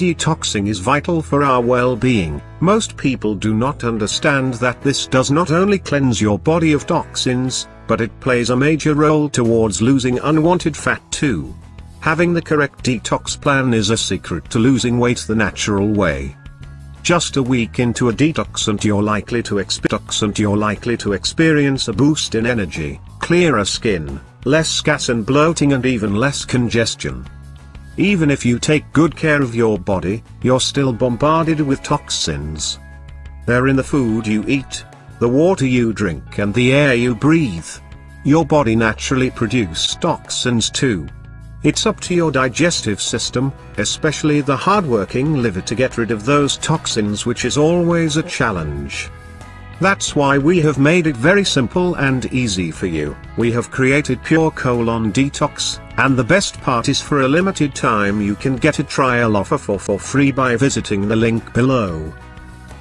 detoxing is vital for our well-being. Most people do not understand that this does not only cleanse your body of toxins, but it plays a major role towards losing unwanted fat too. Having the correct detox plan is a secret to losing weight the natural way. Just a week into a detox and you're likely to experience and you're likely to experience a boost in energy, clearer skin, less gas and bloating and even less congestion. Even if you take good care of your body, you're still bombarded with toxins. They're in the food you eat, the water you drink and the air you breathe. Your body naturally produces toxins too. It's up to your digestive system, especially the hardworking liver to get rid of those toxins which is always a challenge. That's why we have made it very simple and easy for you. We have created Pure Colon Detox, and the best part is for a limited time you can get a trial offer for, for free by visiting the link below.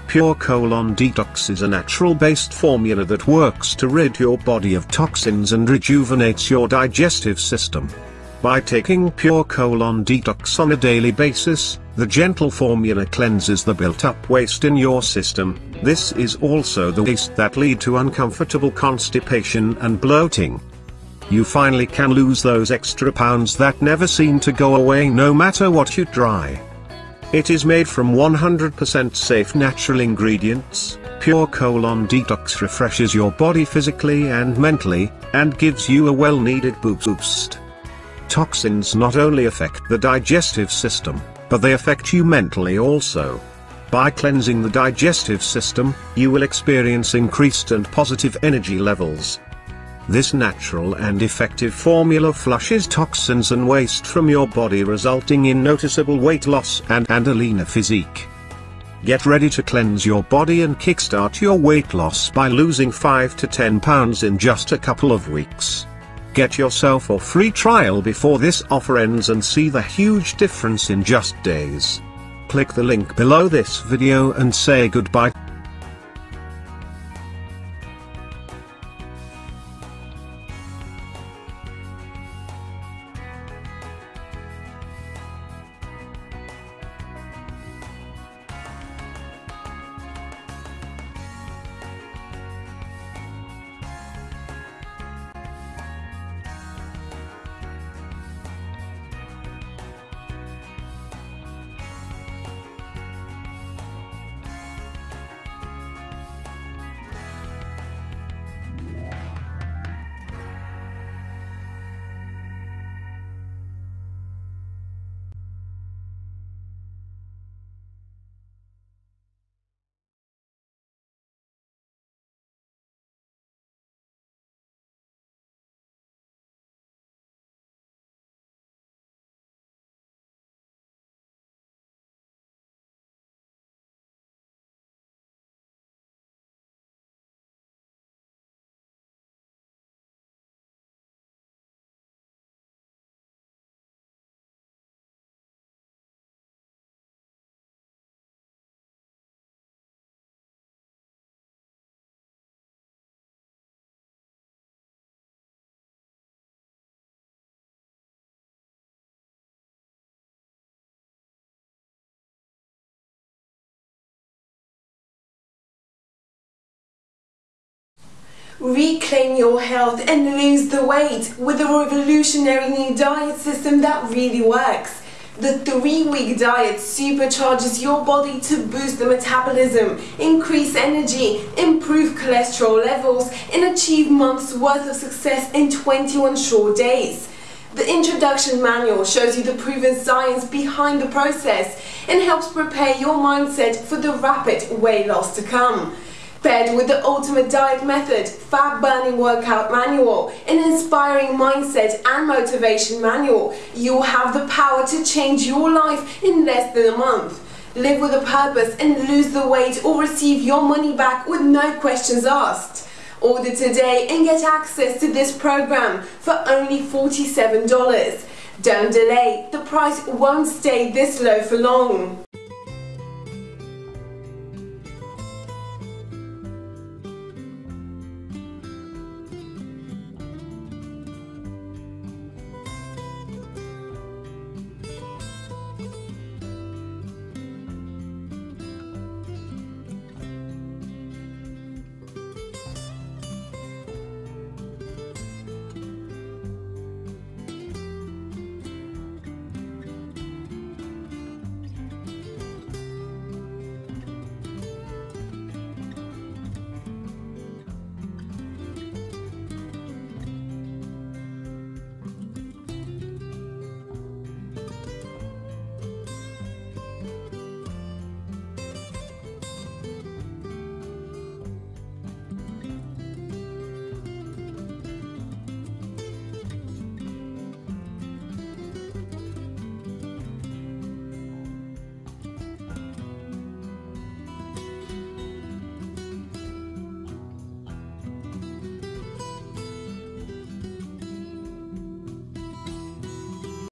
Pure Colon Detox is a natural-based formula that works to rid your body of toxins and rejuvenates your digestive system. By taking Pure Colon Detox on a daily basis, the gentle formula cleanses the built-up waste in your system, this is also the waste that lead to uncomfortable constipation and bloating. You finally can lose those extra pounds that never seem to go away no matter what you try. It is made from 100% safe natural ingredients, Pure Colon Detox refreshes your body physically and mentally, and gives you a well-needed boost. Toxins not only affect the digestive system, but they affect you mentally also. By cleansing the digestive system, you will experience increased and positive energy levels. This natural and effective formula flushes toxins and waste from your body resulting in noticeable weight loss and, and a leaner physique. Get ready to cleanse your body and kickstart your weight loss by losing 5 to 10 pounds in just a couple of weeks. Get yourself a free trial before this offer ends and see the huge difference in just days. Click the link below this video and say goodbye. Reclaim your health and lose the weight with a revolutionary new diet system that really works. The three-week diet supercharges your body to boost the metabolism, increase energy, improve cholesterol levels, and achieve months worth of success in 21 short days. The introduction manual shows you the proven science behind the process and helps prepare your mindset for the rapid weight loss to come. Paired with the Ultimate Diet Method, Fat Burning Workout Manual, an inspiring mindset and motivation manual, you'll have the power to change your life in less than a month. Live with a purpose and lose the weight or receive your money back with no questions asked. Order today and get access to this program for only $47. Don't delay, the price won't stay this low for long.